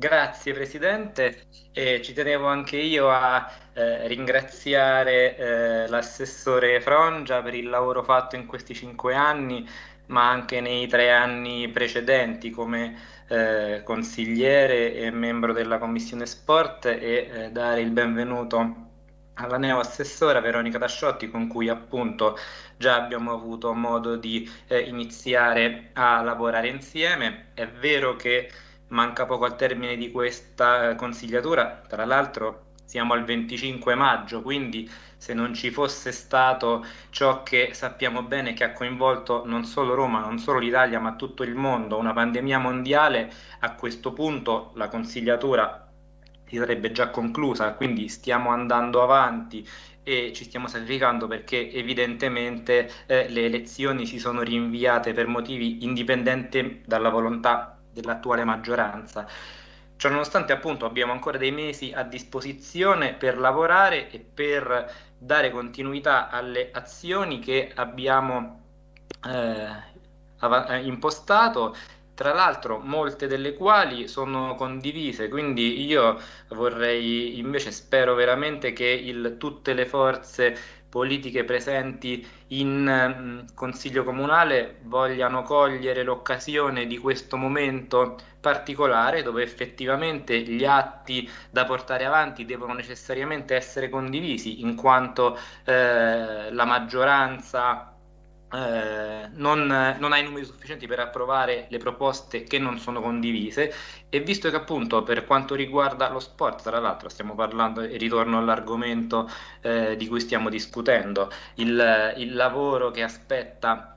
Grazie Presidente, e ci tenevo anche io a eh, ringraziare eh, l'assessore Frongia per il lavoro fatto in questi cinque anni, ma anche nei tre anni precedenti come eh, consigliere e membro della Commissione Sport e eh, dare il benvenuto alla neo assessora Veronica Tasciotti con cui appunto già abbiamo avuto modo di eh, iniziare a lavorare insieme. È vero che manca poco al termine di questa consigliatura, tra l'altro siamo al 25 maggio, quindi se non ci fosse stato ciò che sappiamo bene che ha coinvolto non solo Roma, non solo l'Italia, ma tutto il mondo, una pandemia mondiale, a questo punto la consigliatura si sarebbe già conclusa, quindi stiamo andando avanti e ci stiamo sacrificando perché evidentemente eh, le elezioni si sono rinviate per motivi indipendenti dalla volontà dell'attuale maggioranza. Ciononostante appunto abbiamo ancora dei mesi a disposizione per lavorare e per dare continuità alle azioni che abbiamo eh, impostato tra l'altro molte delle quali sono condivise, quindi io vorrei invece spero veramente che il, tutte le forze politiche presenti in mh, Consiglio Comunale vogliano cogliere l'occasione di questo momento particolare dove effettivamente gli atti da portare avanti devono necessariamente essere condivisi in quanto eh, la maggioranza eh, non, non, ha i numeri sufficienti per approvare le proposte che non sono condivise e visto che appunto per quanto riguarda lo sport, tra l'altro stiamo parlando e ritorno all'argomento eh, di cui stiamo discutendo, il, il lavoro che aspetta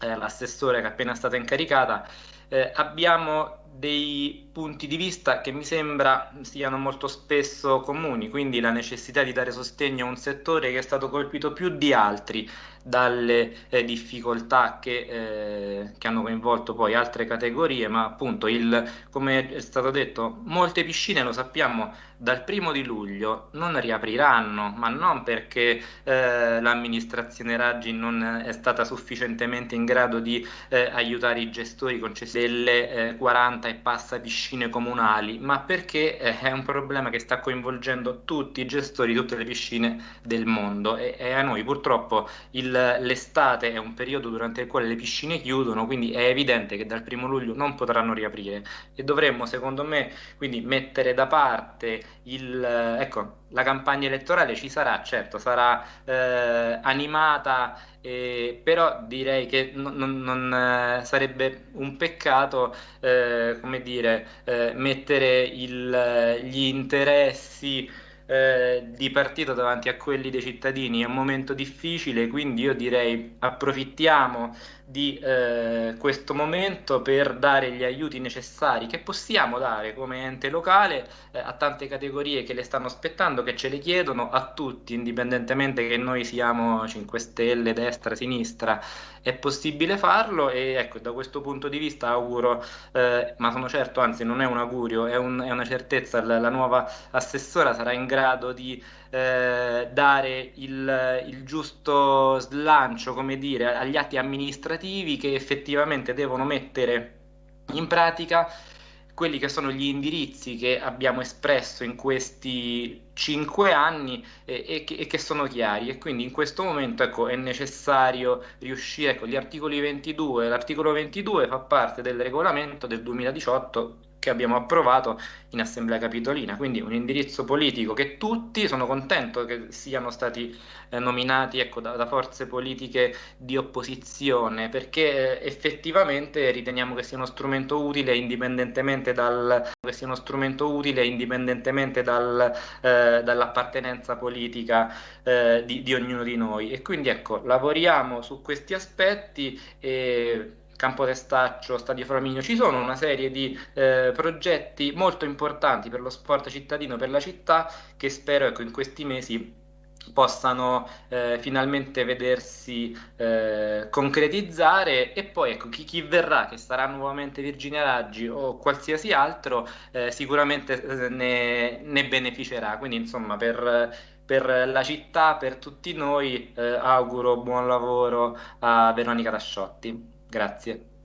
eh, l'assessore che è appena stata incaricata, eh, abbiamo dei punti di vista che mi sembra siano molto spesso comuni, quindi la necessità di dare sostegno a un settore che è stato colpito più di altri dalle eh, difficoltà che, eh, che, hanno coinvolto poi altre categorie, ma appunto, il, come è stato detto, molte piscine, lo sappiamo, dal primo di luglio non riapriranno, ma non perché eh, l'amministrazione Raggi non è stata sufficientemente in grado di eh, aiutare i gestori concessi delle 40 eh, e passa piscine comunali, ma perché eh, è un problema che sta coinvolgendo tutti i gestori di tutte le piscine del mondo. E, e a noi purtroppo l'estate è un periodo durante il quale le piscine chiudono, quindi è evidente che dal primo luglio non potranno riaprire. E dovremmo secondo me quindi mettere da parte il, ecco, la campagna elettorale ci sarà, certo, sarà eh, animata, eh, però direi che non, non, eh, sarebbe un peccato, eh, come dire, eh, mettere il, gli interessi eh, di partito davanti a quelli dei cittadini. È un momento difficile, quindi io direi approfittiamo di eh, questo momento per dare gli aiuti necessari che possiamo dare come ente locale eh, a tante categorie che le stanno aspettando, che ce le chiedono a tutti, indipendentemente che noi siamo 5 Stelle, destra, sinistra, è possibile farlo e ecco, da questo punto di vista auguro, eh, ma sono certo, anzi non è un augurio, è, un, è una certezza, la, la, nuova assessora sarà in grado di eh, dare il, il, giusto slancio, come dire, agli atti amministrativi che effettivamente devono mettere in pratica quelli che sono gli indirizzi che abbiamo espresso in questi cinque anni e, e, che, e, che, sono chiari. E quindi in questo momento ecco, è necessario riuscire, ecco, gli articoli 22, l'articolo 22 fa parte del regolamento del 2018 che abbiamo approvato in assemblea capitolina, quindi un indirizzo politico che tutti, sono contento che siano stati eh, nominati ecco, da, da, forze politiche di opposizione, perché eh, effettivamente riteniamo che sia uno strumento utile indipendentemente, dal, strumento utile indipendentemente dal, eh, dall'appartenenza politica eh, di, di ognuno di noi. E quindi ecco, lavoriamo su questi aspetti e Campo Testaccio, Stadio Flaminio, ci sono una serie di eh, progetti molto importanti per lo sport cittadino, per la città, che spero ecco, in questi mesi possano eh, finalmente vedersi eh, concretizzare. E poi ecco chi, chi, verrà che sarà nuovamente Virginia Raggi o qualsiasi altro eh, sicuramente eh, ne, ne, beneficerà. Quindi insomma per, per, la città per tutti noi eh, auguro buon lavoro a Veronica Tasciotti Grazie.